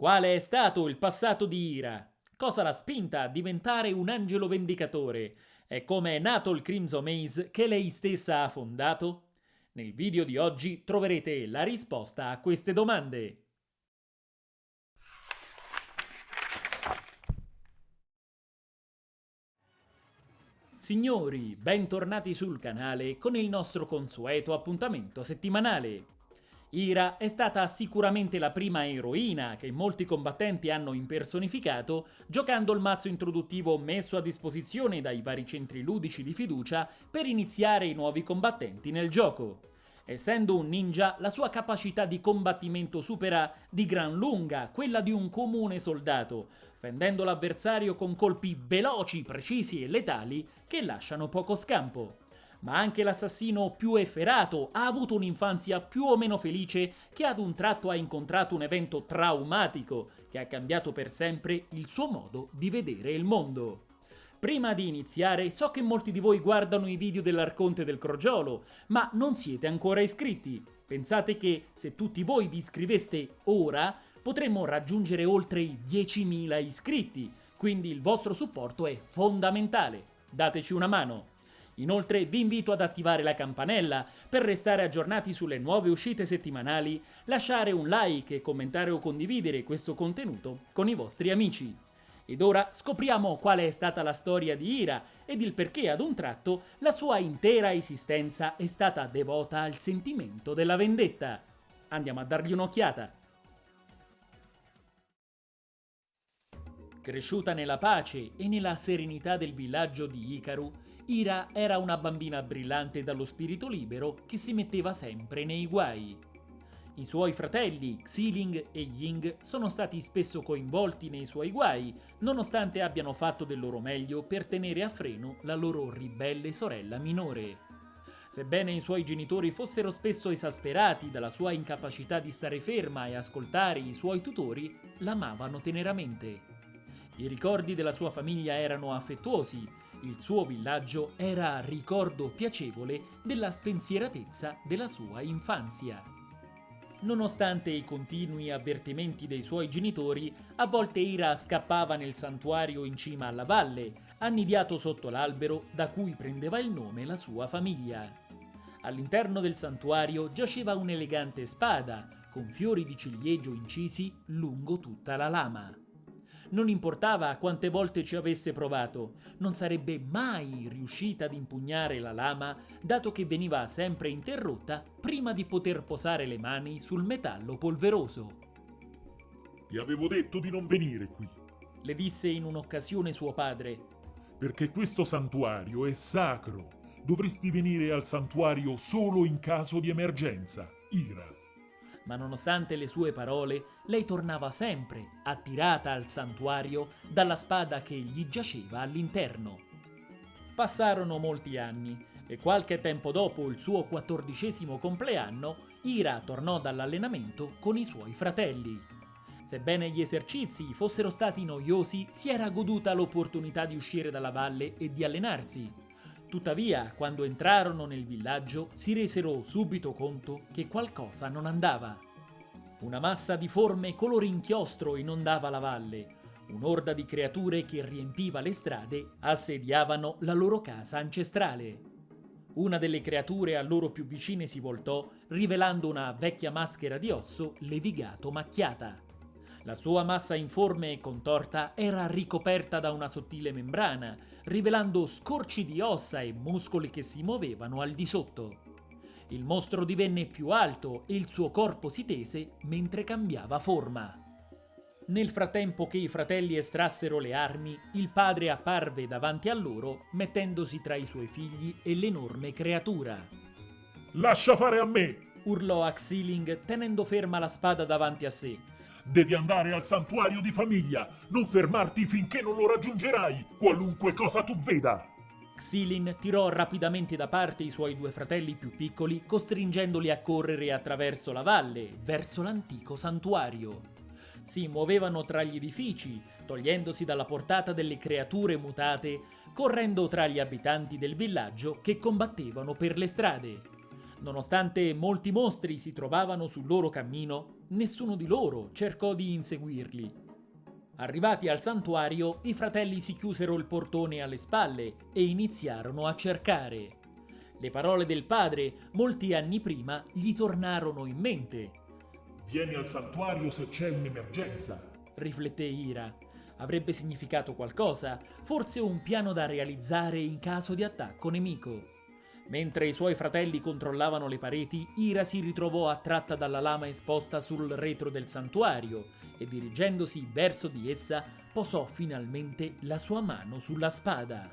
Quale è stato il passato di Ira? Cosa l'ha spinta a diventare un angelo vendicatore? E come è nato il Crimson Maze che lei stessa ha fondato? Nel video di oggi troverete la risposta a queste domande. Signori, bentornati sul canale con il nostro consueto appuntamento settimanale. Ira è stata sicuramente la prima eroina che molti combattenti hanno impersonificato giocando il mazzo introduttivo messo a disposizione dai vari centri ludici di fiducia per iniziare i nuovi combattenti nel gioco. Essendo un ninja, la sua capacità di combattimento supera di gran lunga quella di un comune soldato, fendendo l'avversario con colpi veloci, precisi e letali che lasciano poco scampo ma anche l'assassino più efferato ha avuto un'infanzia più o meno felice che ad un tratto ha incontrato un evento traumatico che ha cambiato per sempre il suo modo di vedere il mondo. Prima di iniziare, so che molti di voi guardano i video dell'Arconte del Crogiolo, ma non siete ancora iscritti. Pensate che se tutti voi vi iscriveste ora, potremmo raggiungere oltre i 10.000 iscritti, quindi il vostro supporto è fondamentale. Dateci una mano. Inoltre vi invito ad attivare la campanella per restare aggiornati sulle nuove uscite settimanali, lasciare un like e commentare o condividere questo contenuto con i vostri amici. Ed ora scopriamo qual è stata la storia di Ira ed il perché ad un tratto la sua intera esistenza è stata devota al sentimento della vendetta. Andiamo a dargli un'occhiata. Cresciuta nella pace e nella serenità del villaggio di Ikaru, Ira era una bambina brillante dallo spirito libero che si metteva sempre nei guai. I suoi fratelli, Xiling e Ying, sono stati spesso coinvolti nei suoi guai, nonostante abbiano fatto del loro meglio per tenere a freno la loro ribelle sorella minore. Sebbene i suoi genitori fossero spesso esasperati dalla sua incapacità di stare ferma e ascoltare i suoi tutori, l'amavano teneramente. I ricordi della sua famiglia erano affettuosi il suo villaggio era ricordo piacevole della spensieratezza della sua infanzia. Nonostante i continui avvertimenti dei suoi genitori, a volte Ira scappava nel santuario in cima alla valle, annidiato sotto l'albero da cui prendeva il nome la sua famiglia. All'interno del santuario giaceva un'elegante spada, con fiori di ciliegio incisi lungo tutta la lama. Non importava quante volte ci avesse provato, non sarebbe mai riuscita ad impugnare la lama, dato che veniva sempre interrotta prima di poter posare le mani sul metallo polveroso. Ti avevo detto di non venire qui, le disse in un'occasione suo padre. Perché questo santuario è sacro. Dovresti venire al santuario solo in caso di emergenza, Ira ma nonostante le sue parole, lei tornava sempre, attirata al santuario dalla spada che gli giaceva all'interno. Passarono molti anni e qualche tempo dopo il suo quattordicesimo compleanno, Ira tornò dall'allenamento con i suoi fratelli. Sebbene gli esercizi fossero stati noiosi, si era goduta l'opportunità di uscire dalla valle e di allenarsi. Tuttavia, quando entrarono nel villaggio, si resero subito conto che qualcosa non andava. Una massa di forme color inchiostro inondava la valle. Un'orda di creature che riempiva le strade assediavano la loro casa ancestrale. Una delle creature a loro più vicine si voltò, rivelando una vecchia maschera di osso levigato macchiata. La sua massa informe e contorta era ricoperta da una sottile membrana, rivelando scorci di ossa e muscoli che si muovevano al di sotto. Il mostro divenne più alto e il suo corpo si tese mentre cambiava forma. Nel frattempo che i fratelli estrassero le armi, il padre apparve davanti a loro, mettendosi tra i suoi figli e l'enorme creatura. Lascia fare a me! urlò Axiling tenendo ferma la spada davanti a sé. Devi andare al santuario di famiglia, non fermarti finché non lo raggiungerai, qualunque cosa tu veda. Xilin tirò rapidamente da parte i suoi due fratelli più piccoli, costringendoli a correre attraverso la valle, verso l'antico santuario. Si muovevano tra gli edifici, togliendosi dalla portata delle creature mutate, correndo tra gli abitanti del villaggio che combattevano per le strade. Nonostante molti mostri si trovavano sul loro cammino, nessuno di loro cercò di inseguirli. Arrivati al santuario, i fratelli si chiusero il portone alle spalle e iniziarono a cercare. Le parole del padre, molti anni prima, gli tornarono in mente. Vieni al santuario se c'è un'emergenza, rifletté Ira. Avrebbe significato qualcosa, forse un piano da realizzare in caso di attacco nemico. Mentre i suoi fratelli controllavano le pareti, Ira si ritrovò attratta dalla lama esposta sul retro del santuario e dirigendosi verso di essa posò finalmente la sua mano sulla spada.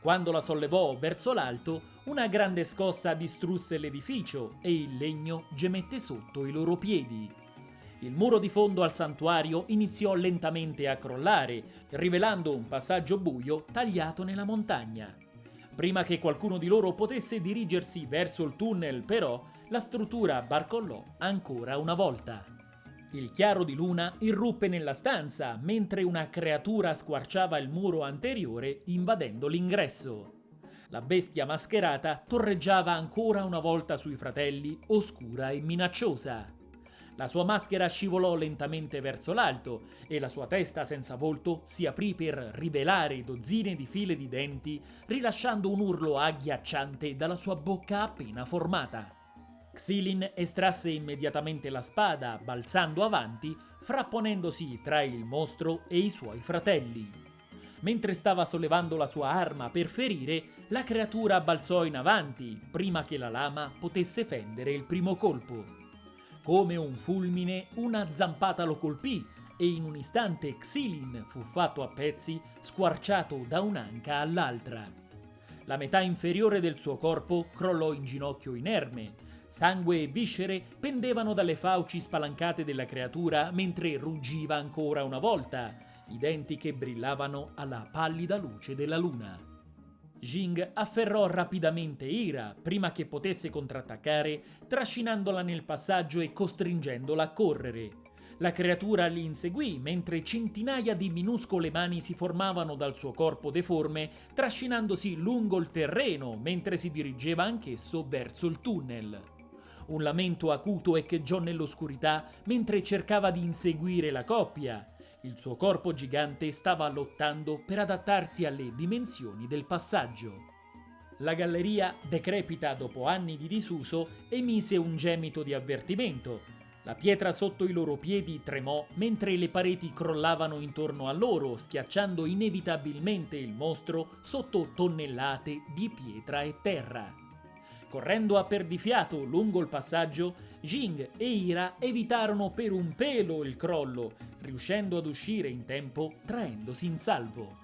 Quando la sollevò verso l'alto, una grande scossa distrusse l'edificio e il legno gemette sotto i loro piedi. Il muro di fondo al santuario iniziò lentamente a crollare, rivelando un passaggio buio tagliato nella montagna. Prima che qualcuno di loro potesse dirigersi verso il tunnel, però, la struttura barcollò ancora una volta. Il chiaro di luna irruppe nella stanza mentre una creatura squarciava il muro anteriore invadendo l'ingresso. La bestia mascherata torreggiava ancora una volta sui fratelli, oscura e minacciosa. La sua maschera scivolò lentamente verso l'alto e la sua testa senza volto si aprì per rivelare dozzine di file di denti, rilasciando un urlo agghiacciante dalla sua bocca appena formata. Xilin estrasse immediatamente la spada, balzando avanti, frapponendosi tra il mostro e i suoi fratelli. Mentre stava sollevando la sua arma per ferire, la creatura balzò in avanti, prima che la lama potesse fendere il primo colpo. Come un fulmine, una zampata lo colpì e in un istante Xilin fu fatto a pezzi, squarciato da un'anca all'altra. La metà inferiore del suo corpo crollò in ginocchio inerme. Sangue e viscere pendevano dalle fauci spalancate della creatura mentre ruggiva ancora una volta, i denti che brillavano alla pallida luce della luna. Jing afferrò rapidamente Ira prima che potesse contrattaccare, trascinandola nel passaggio e costringendola a correre. La creatura li inseguì mentre centinaia di minuscole mani si formavano dal suo corpo deforme, trascinandosi lungo il terreno mentre si dirigeva anch'esso verso il tunnel. Un lamento acuto echeggiò nell'oscurità mentre cercava di inseguire la coppia, il suo corpo gigante stava lottando per adattarsi alle dimensioni del passaggio. La galleria, decrepita dopo anni di disuso, emise un gemito di avvertimento. La pietra sotto i loro piedi tremò mentre le pareti crollavano intorno a loro, schiacciando inevitabilmente il mostro sotto tonnellate di pietra e terra. Correndo a perdifiato lungo il passaggio, Jing e Ira evitarono per un pelo il crollo, riuscendo ad uscire in tempo traendosi in salvo.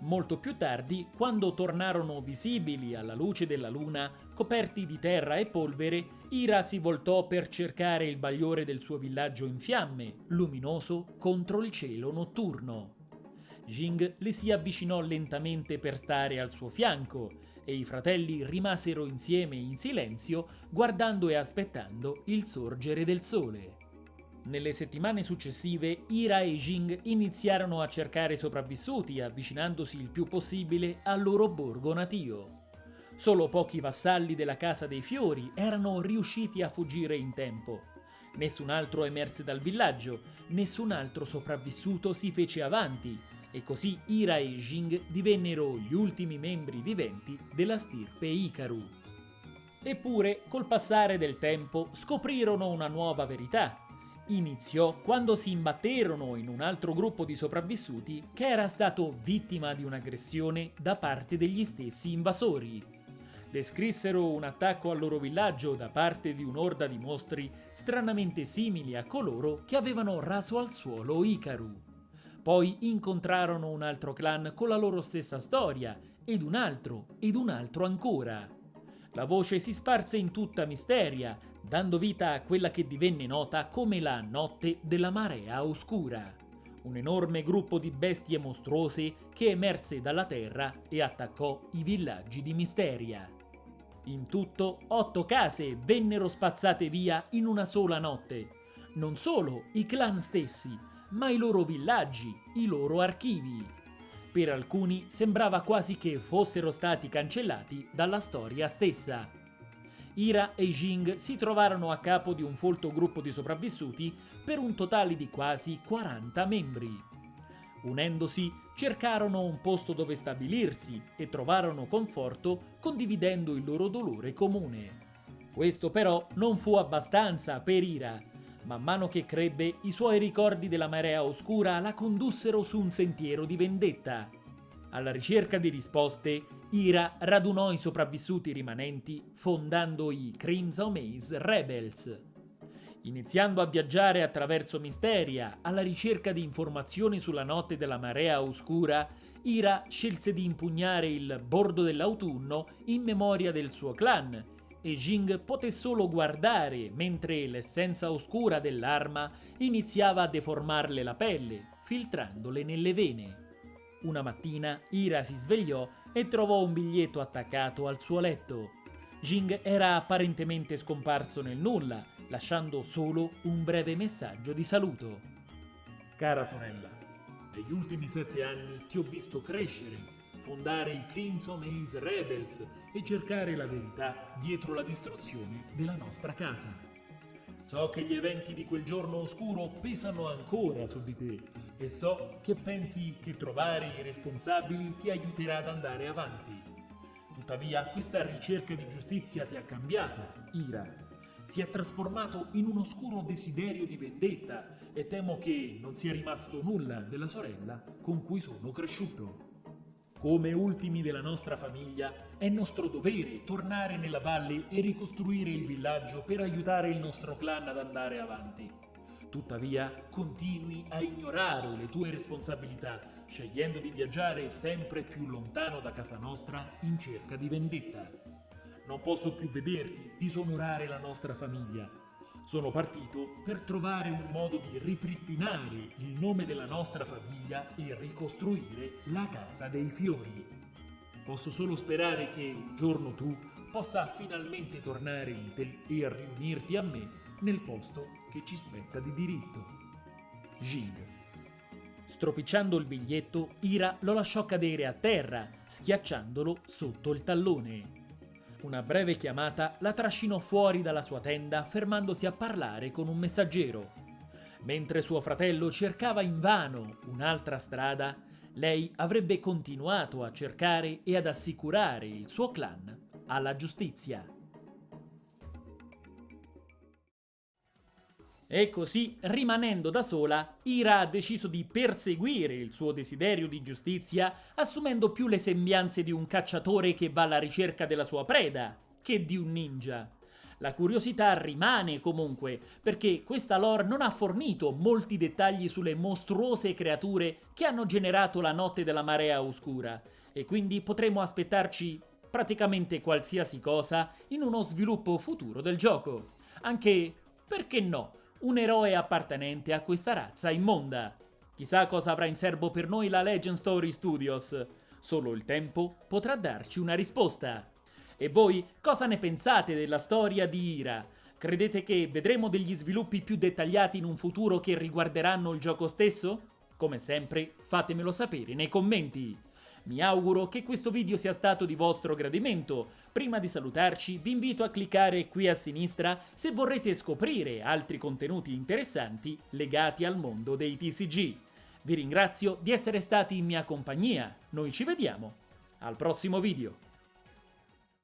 Molto più tardi, quando tornarono visibili alla luce della luna, coperti di terra e polvere, Ira si voltò per cercare il bagliore del suo villaggio in fiamme, luminoso contro il cielo notturno. Jing le si avvicinò lentamente per stare al suo fianco e i fratelli rimasero insieme in silenzio guardando e aspettando il sorgere del sole. Nelle settimane successive Ira e Jing iniziarono a cercare sopravvissuti avvicinandosi il più possibile al loro borgo natio. Solo pochi vassalli della Casa dei Fiori erano riusciti a fuggire in tempo. Nessun altro emerse dal villaggio, nessun altro sopravvissuto si fece avanti e così Ira e Jing divennero gli ultimi membri viventi della stirpe Ikaru. Eppure, col passare del tempo, scoprirono una nuova verità. Iniziò quando si imbatterono in un altro gruppo di sopravvissuti che era stato vittima di un'aggressione da parte degli stessi invasori. Descrissero un attacco al loro villaggio da parte di un'orda di mostri stranamente simili a coloro che avevano raso al suolo Ikaru. Poi incontrarono un altro clan con la loro stessa storia, ed un altro, ed un altro ancora. La voce si sparse in tutta Misteria, dando vita a quella che divenne nota come la Notte della Marea Oscura, un enorme gruppo di bestie mostruose che emerse dalla terra e attaccò i villaggi di Misteria. In tutto, otto case vennero spazzate via in una sola notte. Non solo i clan stessi, ma i loro villaggi, i loro archivi. Per alcuni sembrava quasi che fossero stati cancellati dalla storia stessa. Ira e Jing si trovarono a capo di un folto gruppo di sopravvissuti per un totale di quasi 40 membri. Unendosi, cercarono un posto dove stabilirsi e trovarono conforto condividendo il loro dolore comune. Questo però non fu abbastanza per Ira. Man mano che crebbe, i suoi ricordi della marea oscura la condussero su un sentiero di vendetta. Alla ricerca di risposte, Ira radunò i sopravvissuti rimanenti fondando i Crimson Maze Rebels. Iniziando a viaggiare attraverso Misteria alla ricerca di informazioni sulla notte della marea oscura, Ira scelse di impugnare il bordo dell'autunno in memoria del suo clan e Jing poté solo guardare mentre l'essenza oscura dell'arma iniziava a deformarle la pelle, filtrandole nelle vene. Una mattina Ira si svegliò e trovò un biglietto attaccato al suo letto. Jing era apparentemente scomparso nel nulla, lasciando solo un breve messaggio di saluto. Cara sorella, negli ultimi sette anni ti ho visto crescere, fondare i Crimson Ace Rebels e cercare la verità dietro la distruzione della nostra casa. So che gli eventi di quel giorno oscuro pesano ancora su di te e so che pensi che trovare i responsabili ti aiuterà ad andare avanti. Tuttavia questa ricerca di giustizia ti ha cambiato, Ira, si è trasformato in un oscuro desiderio di vendetta e temo che non sia rimasto nulla della sorella con cui sono cresciuto. Come ultimi della nostra famiglia, è nostro dovere tornare nella valle e ricostruire il villaggio per aiutare il nostro clan ad andare avanti. Tuttavia, continui a ignorare le tue responsabilità, scegliendo di viaggiare sempre più lontano da casa nostra in cerca di vendetta. Non posso più vederti disonorare la nostra famiglia. Sono partito per trovare un modo di ripristinare il nome della nostra famiglia e ricostruire la casa dei fiori. Posso solo sperare che un giorno tu possa finalmente tornare in te e riunirti a me nel posto che ci spetta di diritto. Jing. Stropicciando il biglietto, Ira lo lasciò cadere a terra, schiacciandolo sotto il tallone. Una breve chiamata la trascinò fuori dalla sua tenda fermandosi a parlare con un messaggero. Mentre suo fratello cercava invano un'altra strada, lei avrebbe continuato a cercare e ad assicurare il suo clan alla giustizia. E così, rimanendo da sola, Ira ha deciso di perseguire il suo desiderio di giustizia, assumendo più le sembianze di un cacciatore che va alla ricerca della sua preda, che di un ninja. La curiosità rimane comunque, perché questa lore non ha fornito molti dettagli sulle mostruose creature che hanno generato la notte della marea oscura, e quindi potremo aspettarci praticamente qualsiasi cosa in uno sviluppo futuro del gioco. Anche, perché no, un eroe appartenente a questa razza immonda. Chissà cosa avrà in serbo per noi la Legend Story Studios. Solo il tempo potrà darci una risposta. E voi cosa ne pensate della storia di Ira? Credete che vedremo degli sviluppi più dettagliati in un futuro che riguarderanno il gioco stesso? Come sempre, fatemelo sapere nei commenti. Mi auguro che questo video sia stato di vostro gradimento. Prima di salutarci vi invito a cliccare qui a sinistra se vorrete scoprire altri contenuti interessanti legati al mondo dei TCG. Vi ringrazio di essere stati in mia compagnia, noi ci vediamo al prossimo video.